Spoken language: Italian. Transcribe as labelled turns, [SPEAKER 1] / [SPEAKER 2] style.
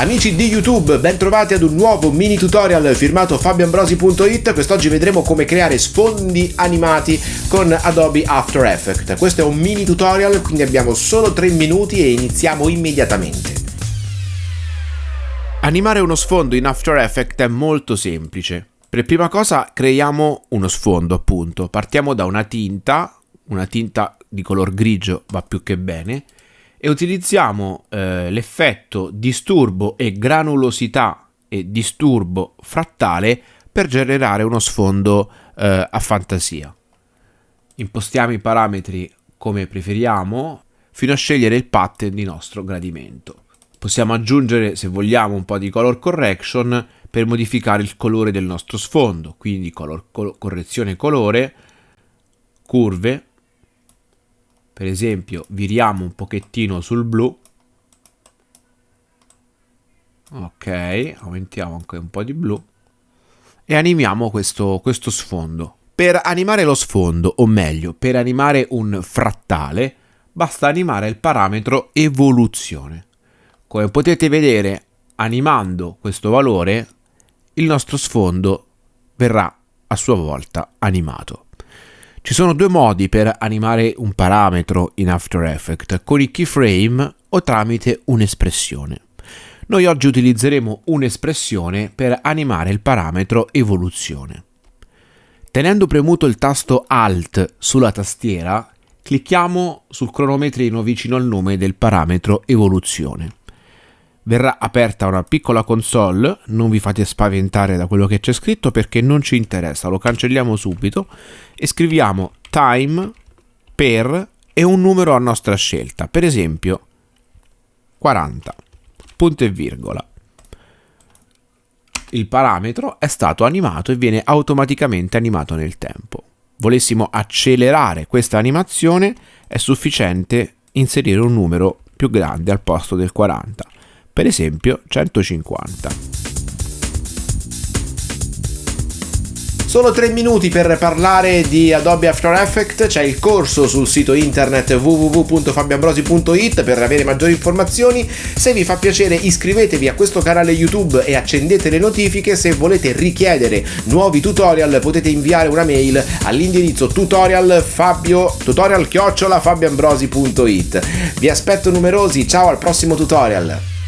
[SPEAKER 1] Amici di YouTube, ben trovati ad un nuovo mini tutorial firmato fabioambrosi.it. Quest'oggi vedremo come creare sfondi animati con Adobe After Effects. Questo è un mini tutorial, quindi abbiamo solo 3 minuti e iniziamo immediatamente. Animare uno sfondo in After Effects è molto semplice. Per prima cosa creiamo uno sfondo, appunto. Partiamo da una tinta, una tinta di color grigio va più che bene, e utilizziamo eh, l'effetto disturbo e granulosità e disturbo frattale per generare uno sfondo eh, a fantasia. Impostiamo i parametri come preferiamo fino a scegliere il pattern di nostro gradimento. Possiamo aggiungere, se vogliamo, un po' di color correction per modificare il colore del nostro sfondo, quindi color, col correzione colore, curve, per esempio viriamo un pochettino sul blu. Ok aumentiamo anche un po' di blu. E animiamo questo, questo sfondo. Per animare lo sfondo o meglio per animare un frattale basta animare il parametro evoluzione. Come potete vedere animando questo valore il nostro sfondo verrà a sua volta animato ci sono due modi per animare un parametro in After Effects, con i keyframe o tramite un'espressione. Noi oggi utilizzeremo un'espressione per animare il parametro evoluzione. Tenendo premuto il tasto Alt sulla tastiera, clicchiamo sul cronometrino vicino al nome del parametro evoluzione verrà aperta una piccola console, non vi fate spaventare da quello che c'è scritto perché non ci interessa, lo cancelliamo subito e scriviamo time per e un numero a nostra scelta, per esempio 40, punto e virgola. Il parametro è stato animato e viene automaticamente animato nel tempo. Volessimo accelerare questa animazione, è sufficiente inserire un numero più grande al posto del 40 per esempio 150. Solo 3 minuti per parlare di Adobe After Effects, c'è il corso sul sito internet www.fabiambrosi.it per avere maggiori informazioni. Se vi fa piacere iscrivetevi a questo canale YouTube e accendete le notifiche. Se volete richiedere nuovi tutorial potete inviare una mail all'indirizzo tutorial fabio tutorial. Vi aspetto numerosi, ciao al prossimo tutorial!